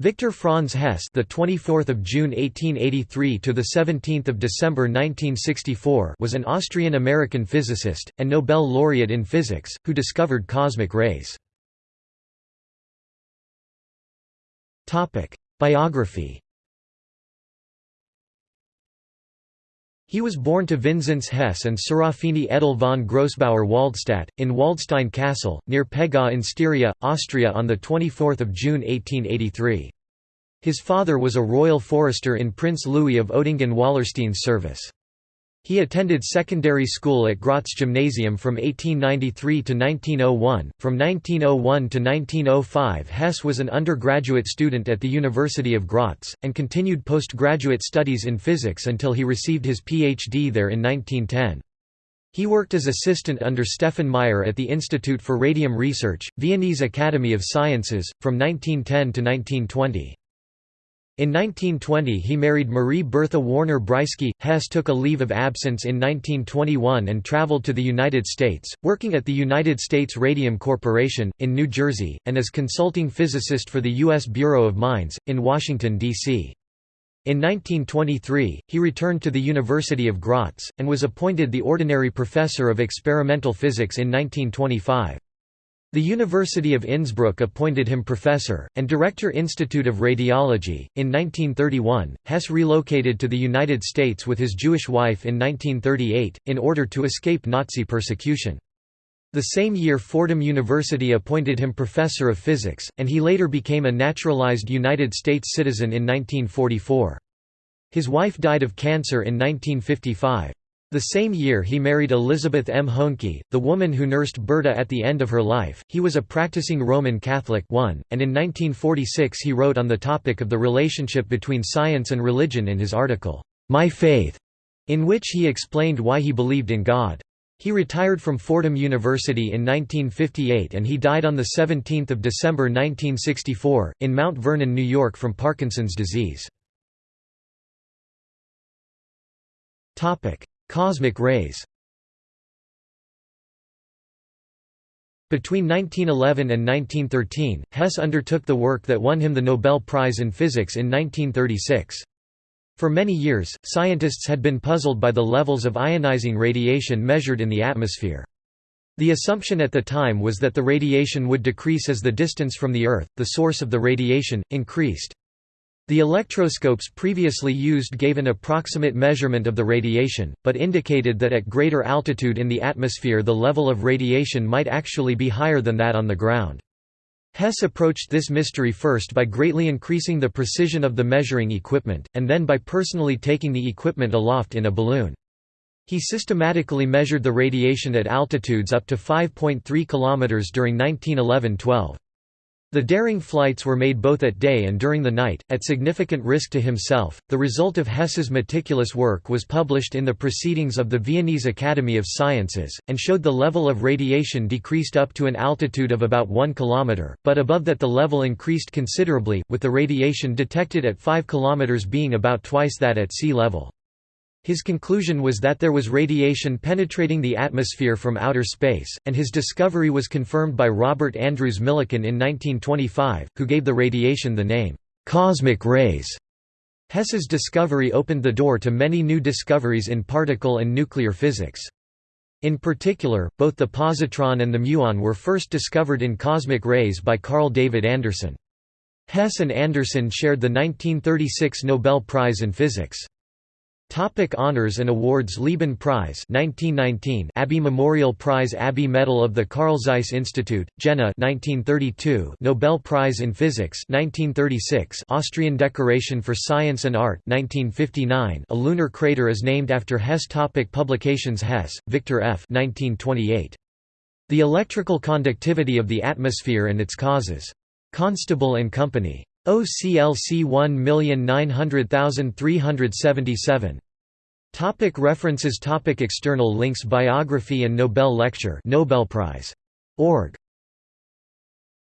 Victor Franz Hess, the 24th of June 1883 to the 17th of December 1964, was an Austrian-American physicist and Nobel laureate in physics who discovered cosmic rays. Topic: Biography. He was born to Vinzenz Hess and Serafini Edel von Grossbauer Waldstadt, in Waldstein Castle, near Peggau in Styria, Austria on 24 June 1883. His father was a royal forester in Prince Louis of Oettingen-Wallerstein's service. He attended secondary school at Graz Gymnasium from 1893 to 1901. From 1901 to 1905, Hess was an undergraduate student at the University of Graz, and continued postgraduate studies in physics until he received his PhD there in 1910. He worked as assistant under Stefan Meyer at the Institute for Radium Research, Viennese Academy of Sciences, from 1910 to 1920. In 1920 he married Marie Bertha Warner Breisky. Hess took a leave of absence in 1921 and traveled to the United States, working at the United States Radium Corporation, in New Jersey, and as consulting physicist for the U.S. Bureau of Mines, in Washington, D.C. In 1923, he returned to the University of Graz, and was appointed the ordinary professor of experimental physics in 1925. The University of Innsbruck appointed him professor, and Director Institute of Radiology. In 1931, Hess relocated to the United States with his Jewish wife in 1938, in order to escape Nazi persecution. The same year Fordham University appointed him professor of physics, and he later became a naturalized United States citizen in 1944. His wife died of cancer in 1955. The same year he married Elizabeth M. Hoenke, the woman who nursed Berta at the end of her life. He was a practicing Roman Catholic one, and in 1946 he wrote on the topic of the relationship between science and religion in his article, My Faith, in which he explained why he believed in God. He retired from Fordham University in 1958 and he died on 17 December 1964, in Mount Vernon, New York from Parkinson's disease. Cosmic rays Between 1911 and 1913, Hess undertook the work that won him the Nobel Prize in Physics in 1936. For many years, scientists had been puzzled by the levels of ionizing radiation measured in the atmosphere. The assumption at the time was that the radiation would decrease as the distance from the Earth, the source of the radiation, increased. The electroscopes previously used gave an approximate measurement of the radiation, but indicated that at greater altitude in the atmosphere the level of radiation might actually be higher than that on the ground. Hess approached this mystery first by greatly increasing the precision of the measuring equipment, and then by personally taking the equipment aloft in a balloon. He systematically measured the radiation at altitudes up to 5.3 km during 1911–12. The daring flights were made both at day and during the night, at significant risk to himself. The result of Hess's meticulous work was published in the Proceedings of the Viennese Academy of Sciences, and showed the level of radiation decreased up to an altitude of about 1 km, but above that the level increased considerably, with the radiation detected at 5 km being about twice that at sea level. His conclusion was that there was radiation penetrating the atmosphere from outer space, and his discovery was confirmed by Robert Andrews Millikan in 1925, who gave the radiation the name, cosmic rays. Hess's discovery opened the door to many new discoveries in particle and nuclear physics. In particular, both the positron and the muon were first discovered in cosmic rays by Carl David Anderson. Hess and Anderson shared the 1936 Nobel Prize in Physics. Topic honors and awards Lieben Prize 1919 Abbe Memorial Prize Abbe Medal of the Carl Zeiss Institute, Jena 1932 Nobel Prize in Physics 1936 Austrian Decoration for Science and Art 1959 A lunar crater is named after Hess topic Publications Hess, Victor F. 1928. The Electrical Conductivity of the Atmosphere and Its Causes. Constable and Company. OCLC 1900377. Topic references Topic External links Biography and Nobel Lecture Nobel Prize. Org.